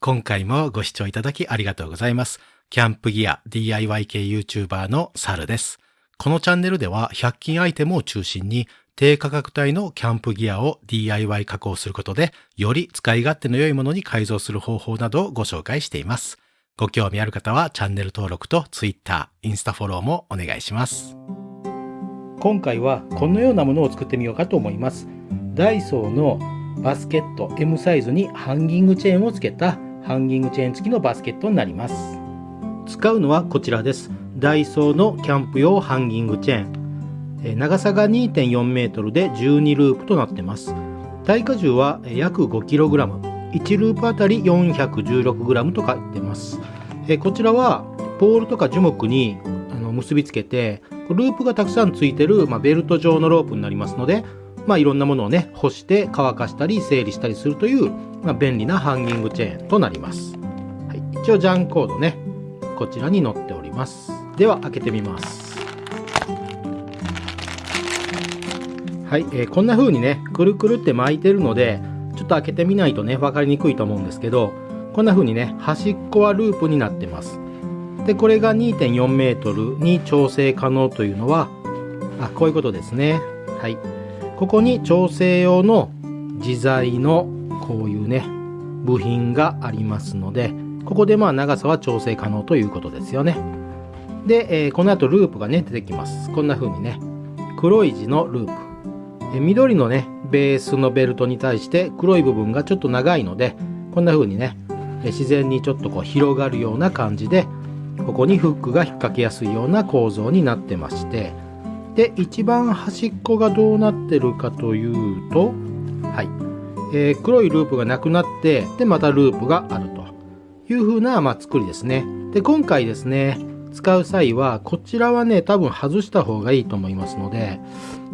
今回もご視聴いただきありがとうございます。キャンプギア DIY 系 YouTuber のサルです。このチャンネルでは100均アイテムを中心に低価格帯のキャンプギアを DIY 加工することでより使い勝手の良いものに改造する方法などをご紹介しています。ご興味ある方はチャンネル登録と Twitter、インスタフォローもお願いします。今回はこのようなものを作ってみようかと思いますダイソーのバスケット M サイズにハンギングチェーンをつけたハンギングチェーン付きのバスケットになります。使うのはこちらです。ダイソーのキャンプ用ハンギングチェーン。長さが2.4メートルで12ループとなってます。耐荷重は約 5kg 1ループあたり 416g と書いてます。こちらはポールとか樹木に結びつけてループがたくさんついてる、まあ、ベルト状のロープになりますので、まあ、いろんなものをね干して乾かしたり整理したりするという、まあ、便利なハンギングチェーンとなります、はい、一応ジャンコードね。こちらに載っております。では開けてみます。はい、えーこんな風にねくるくるって巻いてるのでちょっと開けてみないとね分かりにくいと思うんですけどこんな風にね端っこはループになってます。でこれが2.4メートルに調整可能というのはあこういうことですね。はい。ここに調整用の自在のこういうね部品がありますのでここでまあ長さは調整可能ということですよね。で、えーこの後ループがね出てきます。こんな風にね黒い字のループ。えー緑のねベースのベルトに対して黒い部分がちょっと長いのでこんな風にねえ自然にちょっとこう広がるような感じでここにフックが引っ掛けやすいような構造になってまして。で一番端っこがどうなってるかというとはい、えー黒いループがなくなってでまたループがあると。いう風な、まあ、作りですね。で今回ですね使う際はこちらはね多分外した方がいいと思いますので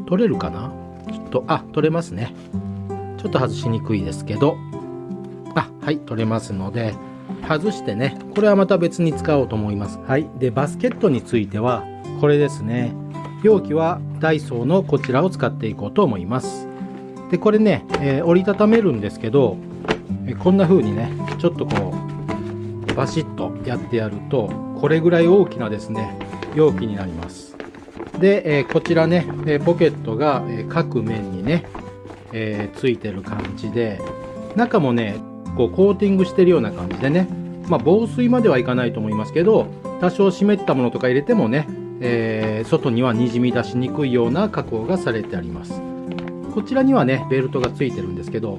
取れるかな？ちょっとあ取れますね。ちょっと外しにくいですけど。あはい取れますので外してねこれはまた別に使おうと思います。はい。でバスケットについてはこれですね。容器はダイソーのこちらを使っていこうと思います。でこれね、えー折りたためるんですけど、えこんな風にねちょっとこうバシッとやってやるとこれぐらい大きなですね容器になります。で、えーこちらね、えポケットが、え各面にね、えーついてる感じで中もねこうコーティングしてるような感じでねまあ防水まではいかないと思いますけど多少湿ったものとか入れてもね、えー外にはにじみ出しにくいような加工がされてあります。こちらにはねベルトがついてるんですけど、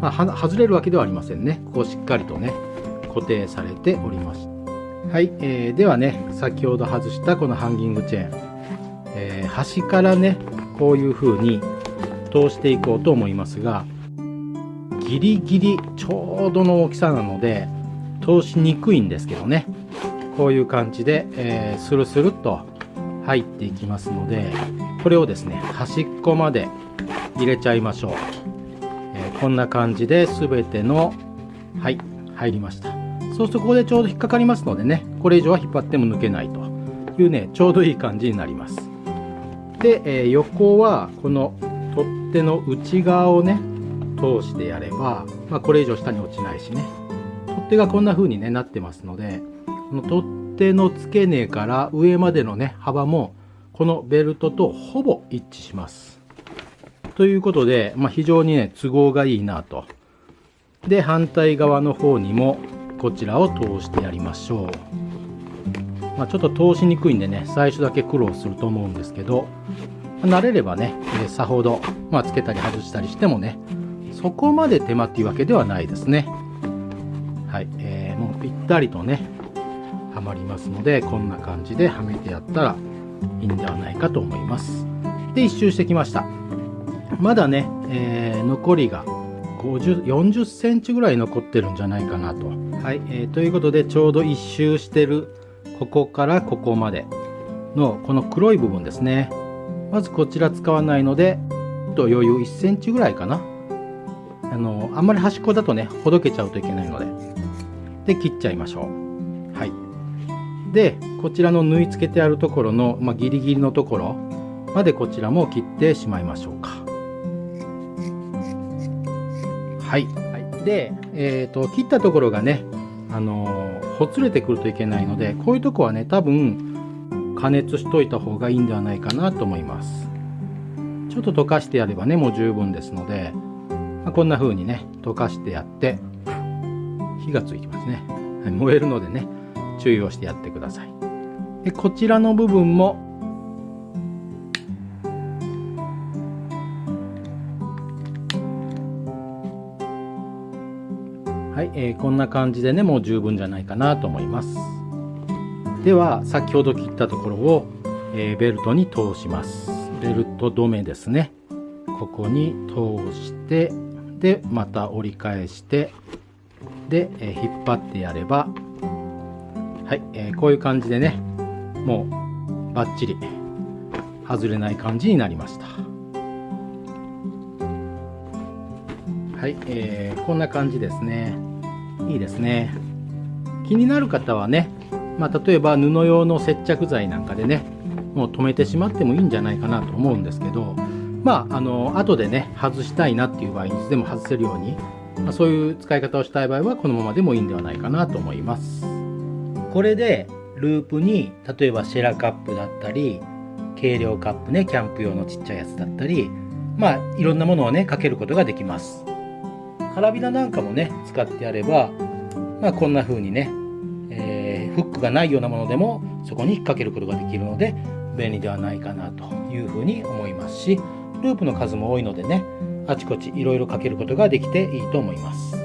まあ、外れるわけではありませんね。こうしっかりとね固定されております。はい、えーではね先ほど外したこのハンギングチェーン、えー端からねこういう風に通していこうと思いますがギリギリちょうどの大きさなので通しにくいんですけどね。こういう感じで、えースルスルっと入っていきますのでこれをですね端っこまで入れちゃいましょう、えーこんな感じで全てのはい入りました。そうするとここでちょうど引っかかりますのでねこれ以上は引っ張っても抜けないと。いうねちょうどいい感じになります。で、えー横はこの取っ手の内側をね通してやれば、まあ、これ以上下に落ちないしね。取っ手がこんな風に、ね、なってますのでこの取っ手の付け根から上までのね幅もこのベルトとほぼ一致します。ということで、まあ、非常にね都合がいいなと。で反対側の方にもこちらを通してやりましょう、まあ、ちょっと通しにくいんでね最初だけ苦労すると思うんですけど慣れればね、えさほど、まあ、つけたり外したりしてもねそこまで手間っていうわけではないですね。はい、えーもうぴったりとねはまりますのでこんな感じではめてやったらいいんではないかと思います。で一周してきました。まだね、えー残りが50 40センチぐらい残ってるんじゃないかなと。はい、えーということでちょうど一周してるここからここまでのこの黒い部分ですね。まずこちら使わないのでと余裕1センチぐらいかな。あのあんまり端っこだとねほどけちゃうといけないので。で切っちゃいましょう。はい。でこちらの縫い付けてあるところの、まあ、ギリギリのところまでこちらも切ってしまいましょうかはい、はい、で、え、ー、と、切ったところがね、あの、ほつれてくるといけないので、こういうとこはね、多分、加熱しといた方がいいんではないかなと思います。ちょっと溶かしてやればね、もう十分ですので、まあ、こんな風にね、溶かしてやって、火がついてますね。燃えるのでね、注意をしてやってください。でこちらの部分もえー、こんな感じでねもう十分じゃないかなと思います。では先ほど切ったところを、えー、ベルトに通します。ベルト止めですね。ここに通してでまた折り返してで、えー、引っ張ってやればはい、えー、こういう感じでねもうバッチリ外れない感じになりました。はい、えー、こんな感じですね。いいですね。気になる方はね、まあ、例えば布用の接着剤なんかでねもう止めてしまってもいいんじゃないかなと思うんですけどまああの後でね外したいなっていう場合にいつでも外せるように、まあ、そういう使い方をしたい場合はこのままでもいいんではないかなと思います。これでループに例えばシェラカップだったり軽量カップねキャンプ用のちっちゃいやつだったりまあいろんなものをねかけることができます。カラビナなんかもね使ってやればまあこんな風にね、えー、フックがないようなものでもそこに引っ掛けることができるので便利ではないかなというふうに思いますしループの数も多いのでねあちこちいろいろかけることができていいと思います。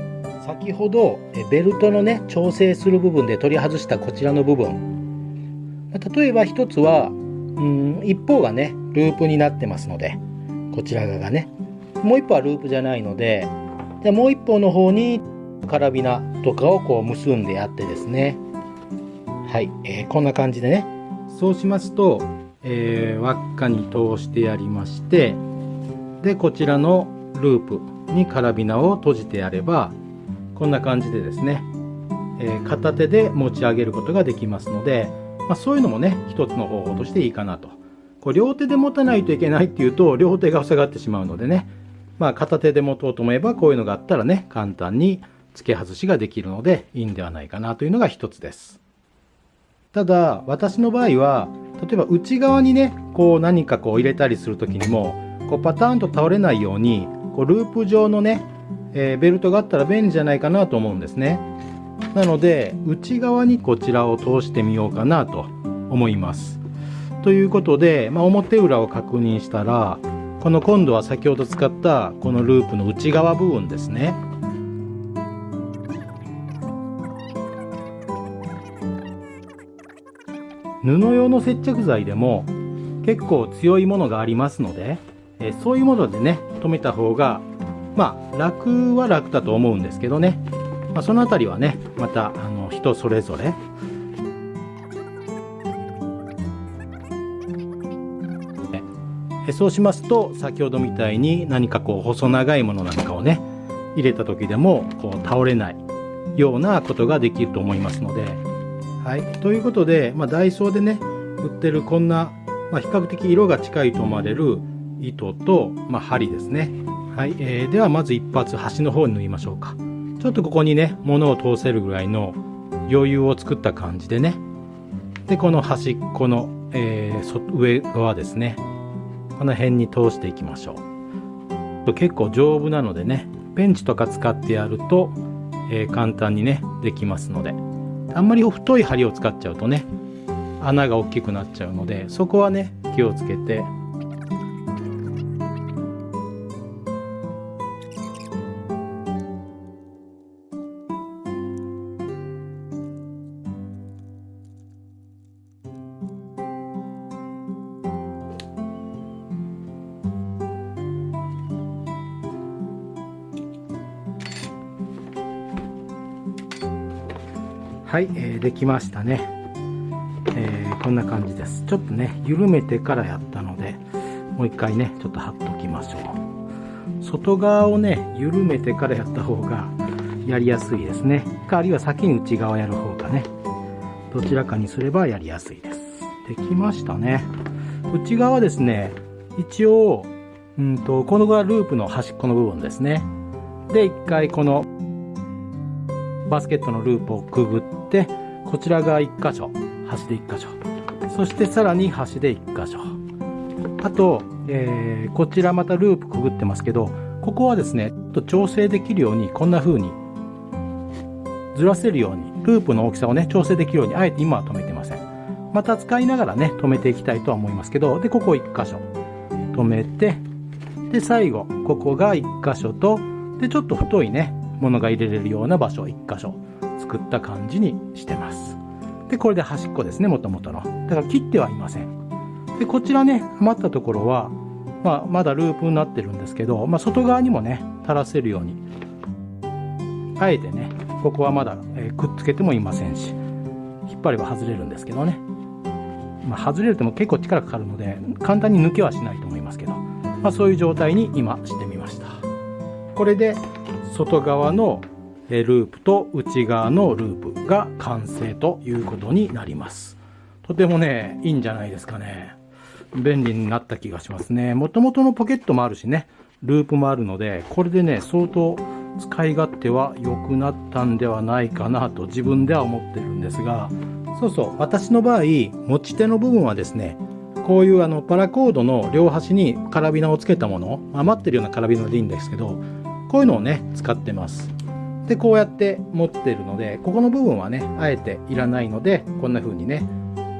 先ほどベルトのね調整する部分で取り外したこちらの部分。例えば一つはうん一方がねループになってますのでこちら側がねもう一方はループじゃないのででもう一方の方にカラビナとかをこう結んでやってですね。はい、えー、こんな感じでね。そうしますと、えー、輪っかに通してやりましてでこちらのループにカラビナを閉じてやればこんな感じでですね、えー、片手で持ち上げることができますので、まあ、そういうのもね一つの方法としていいかなと。こう両手で持たないといけないっていうと両手が塞がってしまうのでねまあ片手で持とうと思えばこういうのがあったらね簡単に付け外しができるのでいいんではないかなというのが一つです。ただ私の場合は例えば内側にねこう何かこう入れたりする時にもこうパターンと倒れないようにこうループ状のねえー、ベルトがあったら便利じゃないかなと思うんですね。なので内側にこちらを通してみようかなと思います。ということで、まあ、表裏を確認したらこの今度は先ほど使ったこのループの内側部分ですね。布用の接着剤でも結構強いものがありますので、えそういうものでね留めた方がまあ楽は楽だと思うんですけどね、まあ、その辺りはねまたあの人それぞれそうしますと先ほどみたいに何かこう細長いものなんかをね入れた時でもこう倒れないようなことができると思いますので。はい、ということで、まあ、ダイソーでね売ってるこんな、まあ、比較的色が近いと思われる糸と、まあ、針ですね。はい、えー、ではまず一発端の方に縫いましょうか。ちょっとここにね物を通せるぐらいの余裕を作った感じでね。でこの端っこの、えー、上側ですね。この辺に通していきましょう。結構丈夫なのでねペンチとか使ってやると、えー、簡単にねできますので。あんまり太い針を使っちゃうとね穴が大きくなっちゃうのでそこはね気をつけてできましたね、えー、こんな感じです。ちょっとね緩めてからやったのでもう一回ねちょっと貼っときましょう。外側をね緩めてからやった方がやりやすいですね。かあるいは先に内側やる方がね。どちらかにすればやりやすいです。できましたね。内側ですね一応うんとこのがループの端っこの部分ですね。で一回このバスケットのループをくぐってこちらが1箇所端で1箇所。そしてさらに端で1箇所。あと、えー、こちらまたループくぐってますけどここはですねちょっと調整できるようにこんな風にずらせるようにループの大きさをね調整できるようにあえて今は止めてません。また使いながらね止めていきたいとは思いますけどでここ1箇所。止めてで最後ここが1箇所とでちょっと太いねものが入れれるような場所1箇所。作った感じにしてます。でこれで端っこですねもともとの。だから切ってはいません。でこちらね余ったところは、まあ、まだループになってるんですけど、まあ、外側にもね垂らせるように。あえてねここはまだ、えー、くっつけてもいませんし引っ張れば外れるんですけどね。まあ、外れるとも結構力かかるので簡単に抜けはしないと思いますけど、まあ、そういう状態に今してみました。これで外側のループと内側のループが完成ということになります。とてもねいいんじゃないですかね。便利になった気がしますね。もともとのポケットもあるしねループもあるのでこれでね相当使い勝手は良くなったんではないかなと自分では思ってるんですがそうそう私の場合持ち手の部分はですねこういうあのパラコードの両端にカラビナをつけたもの余ってるようなカラビナでいいんですけどこういうのをね使ってます。でこうやって持ってるのでここの部分はねあえていらないのでこんな風にね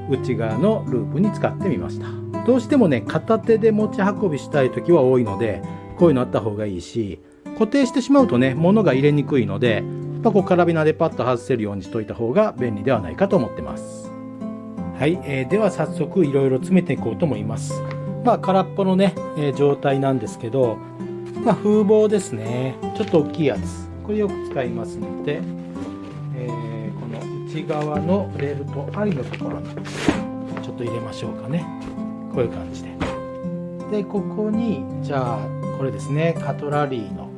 内側のループに使ってみましたどうしてもね片手で持ち運びしたい時は多いのでこういうのあった方がいいし固定してしまうとね物が入れにくいのでまあ、こうカラビナでパッと外せるようにしといた方が便利ではないかと思ってます。はい、えー、では早速いろいろ詰めていこうと思います。まあ空っぽのね、えー、状態なんですけど、まあ、風防ですね。ちょっと大きいやつ。これよく使いますので、えー、この内側のレールと針のところにちょっと入れましょうかね。こういう感じで。で、ここに、じゃあ、これですね、カトラリーの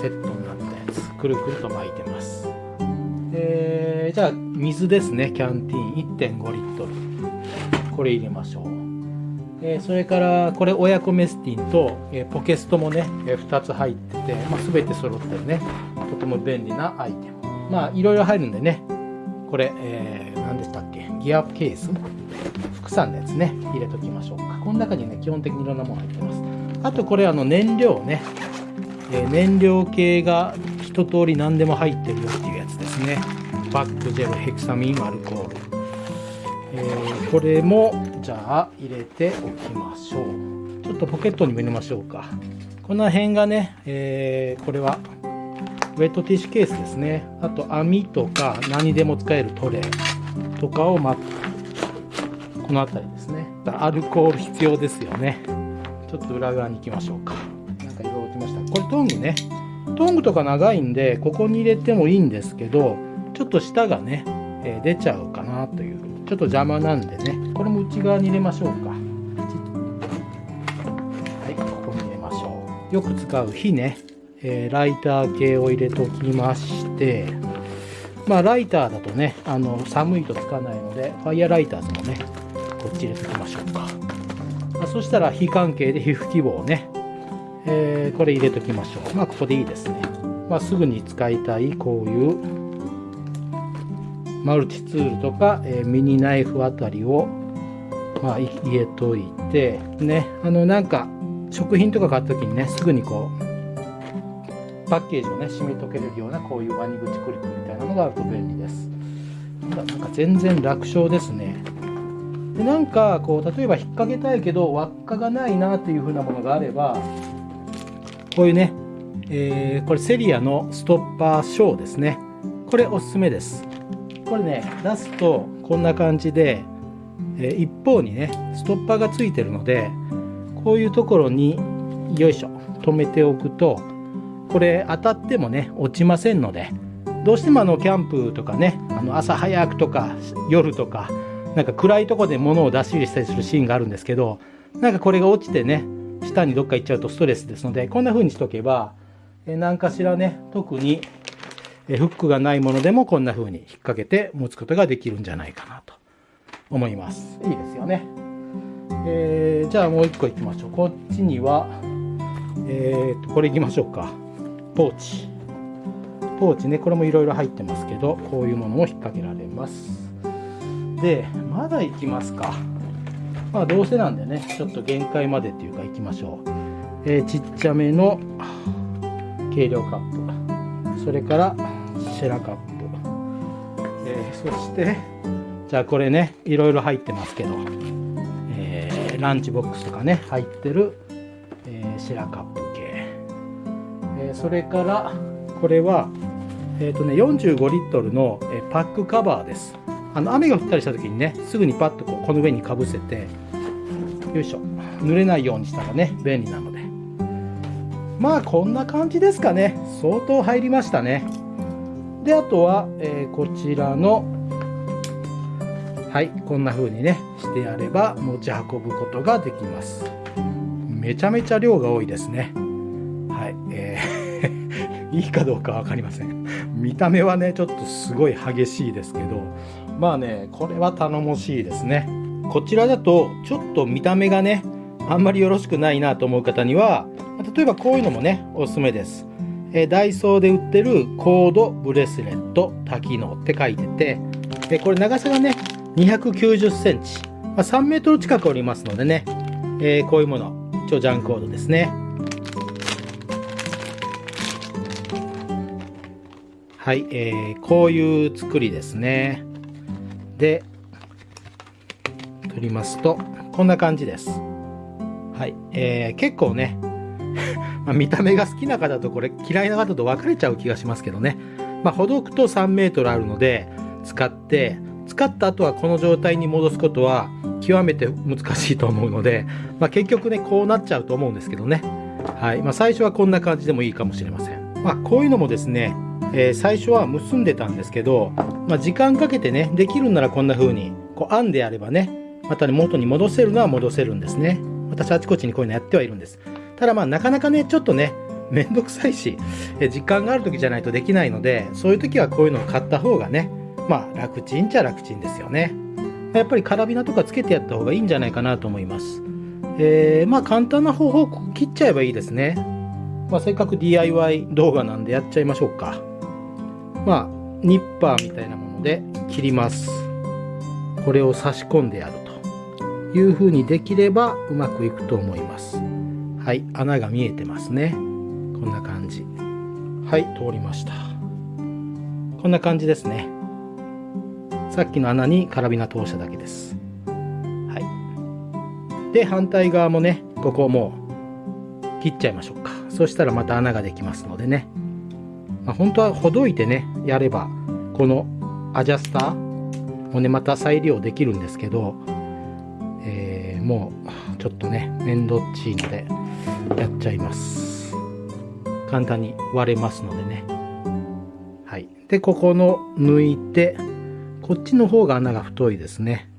セットになったやつ。くるくると巻いてます。でじゃあ水ですね。キャンティーン。1.5リットル。これ入れましょう。えそれからこれ親子メスティンと、えポケストもね、え2つ入ってて、まあ、全て揃ってるね。とても便利なアイテム。まあいろいろ入るんでね。これ、えー、何でしたっけ？ギアケース？副産のやつね。入れときましょうか。この中にね基本的にいろんなもの入ってます。あとこれあの燃料ね。え燃料系が一通り何でも入ってるよっていうやつですね。バックジェルヘクサミンアルコール、え、これもじゃあ入れておきましょう。ちょっとポケットにも入れましょうか。この辺がね、えー、これはウェットティッシュケースですね。あと網とか何でも使えるトレーとかを巻くこの辺りですね。アルコール必要ですよね。ちょっと裏側に行きましょうか。何か色落ちました。これトングね。トングとか長いんでここに入れてもいいんですけどちょっと下がね、えー、出ちゃうかなというちょっと邪魔なんでね。これも内側に入れましょうか。はいここに入れましょう。よく使う火ね、えー、ライター系を入れときまして。まあライターだとねあの寒いとつかないのでファイヤーライターズもねこっち入れときましょうか、まあ、そしたら火関係で皮膚希望をね。えー、これ入れときましょう。まあ、ここでいいですね。まあ、すぐに使いたいこういうマルチツールとか、えー、ミニナイフあたりを、まあ、入れといて、ね、あの、なんか、食品とか買った時にね、すぐにこう、パッケージをね、締めとけれるような、こういうワニ口クリップみたいなのがあると便利です。なんか全然楽勝ですね。でなんかこう例えば引っ掛けたいけど輪っかがないなというふうなものがあればこういうね、えー、これセリアのストッパーショーですね。これおすすめです。これね、出すとこんな感じで、えー、一方にね、ストッパーがついてるので、こういうところによいしょ、止めておくと、これ当たってもね、落ちませんので、どうしてもあのキャンプとかね、あの朝早くとか夜とか、なんか暗いとこで物を出し入れしたりするシーンがあるんですけど、なんかこれが落ちてね、下にどっか行っちゃうとストレスですので、こんな風にしとけば、え何かしらね、特にフックがないものでもこんな風に引っ掛けて持つことができるんじゃないかなと思います。いいですよね。えー、じゃあもう一個行きましょう。こっちには、えー、と、これ行きましょうか。ポーチ。ポーチねこれもいろいろ入ってますけどこういうものも引っ掛けられますでまだ行きますかまあどうせなんでねちょっと限界までっていうか行きましょう、えー、ちっちゃめの計量カップそれからシェラカップ、えー、そしてじゃあこれねいろいろ入ってますけど、えー、ランチボックスとかね入ってる、えー、シェラカップ系、えそれからこれはえーとね、45リットルのパックカバーです。あの雨が降ったりした時にねすぐにパッとこうこの上にかぶせてよいしょ。濡れないようにしたらね便利なので。まあこんな感じですかね。相当入りましたねであとは、えー、こちらのはいこんな風にねしてやれば持ち運ぶことができます。めちゃめちゃ量が多いですね。はいえー いいかどうか分かりません。見た目はねちょっとすごい激しいですけどまあねこれは頼もしいですね。こちらだとちょっと見た目がねあんまりよろしくないなと思う方には例えばこういうのもねおすすめです。えダイソーで売ってるコードブレスレット多機能って書いててえこれ長さがね290センチ、まあ、3メートル近くおりますのでね、えー、こういうもの。超ジャンコードですね。はい、えー、こういう作りですね。で取りますとこんな感じです。はい、えー、結構ねま見た目が好きな方とこれ嫌いな方と分かれちゃう気がしますけどね。まあ、ほどくと3メートルあるので、使って、使った後はこの状態に戻すことは極めて難しいと思うので、まあ、結局ね、こうなっちゃうと思うんですけどね。はい。まあ、最初はこんな感じでもいいかもしれません。まあ、こういうのもですね、えー、最初は結んでたんですけど、まあ、時間かけてね、できるんならこんな風に、こう編んであればね、またね、元に戻せるのは戻せるんですね。私あちこちにこういうのやってはいるんです。ただまあなかなかね、ちょっとね、めんどくさいし、え時間がある時じゃないとできないので、そういう時はこういうのを買った方がね、まあ楽ちんちゃ楽ちんですよね。やっぱりカラビナとかつけてやった方がいいんじゃないかなと思います。えー、まあ簡単な方法を切っちゃえばいいですね。まあせっかく DIY 動画なんでやっちゃいましょうか。まあニッパーみたいなもので切ります。これを差し込んでやるという風にできればうまくいくと思います。はい、穴が見えてますね。こんな感じ。はい、通りました。こんな感じですね。さっきの穴にカラビナ通しただけです。はい。で、反対側もね、ここもう切っちゃいましょうか。そしたらまた穴ができますのでね。まあ、本当はほどいてね、やれば、このアジャスターもね、また再利用できるんですけど、えー、もうちょっとね、面倒っちいので、やっちゃいます。簡単に割れますのでね。はい。でここの抜いてこっちの方が穴が太いですね。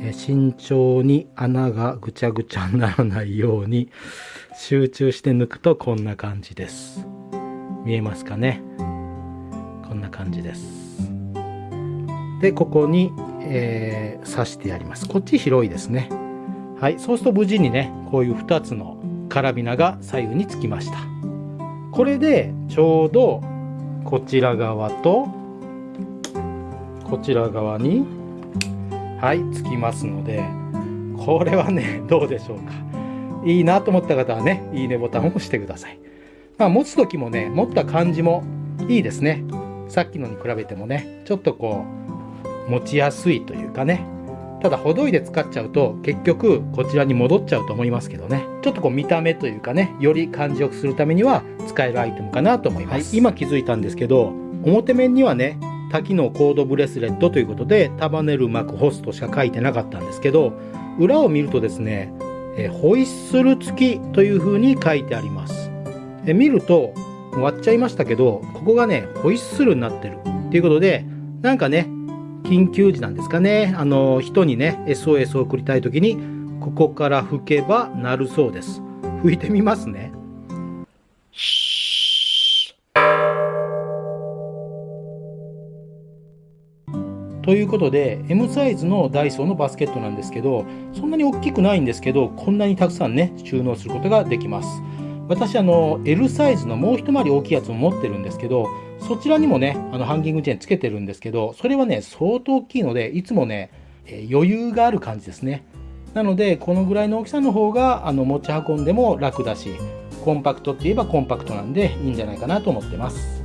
え慎重に穴がぐちゃぐちゃにならないように集中して抜くとこんな感じです。見えますかね？こんな感じです。でここに、えー、刺してやります。こっち広いですねはい、そうすると無事にねこういう2つのカラビナが左右につきました。これでちょうどこちら側とこちら側にはいつきますのでこれはね どうでしょうか。いいなと思った方はねいいねボタンを押してください。まあ持つ時もね持った感じもいいですね。さっきのに比べてもねちょっとこう持ちやすいというかね。ただ、ほどいで使っちゃうと、結局、こちらに戻っちゃうと思いますけどね。ちょっとこう見た目というかね、より感じよくするためには使えるアイテムかなと思います。はい、今気づいたんですけど、表面にはね、多機能コードブレスレットということで、束ねる膜ホストしか書いてなかったんですけど、裏を見るとですね、えホイッスル付きという風に書いてあります。え見ると、割っちゃいましたけど、ここがね、ホイッスルになってるっていうことで、なんかね、緊急時なんですかね。あの、人にね、SOS を送りたい時に、ここから吹けばなるそうです。吹いてみますね。ということで M サイズのダイソーのバスケットなんですけどそんなに大きくないんですけどこんなにたくさんね収納することができます私あの L サイズのもう一回り大きいやつも持ってるんですけど、そちらにもね、あのハンギングチェーンつけてるんですけど、それはね、相当大きいので、いつもね、え余裕がある感じですね。なので、このぐらいの大きさの方があの持ち運んでも楽だし、コンパクトって言えばコンパクトなんでいいんじゃないかなと思ってます。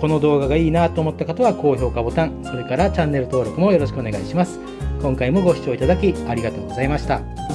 この動画がいいなと思った方は高評価ボタン、それからチャンネル登録もよろしくお願いします。今回もご視聴いただきありがとうございました。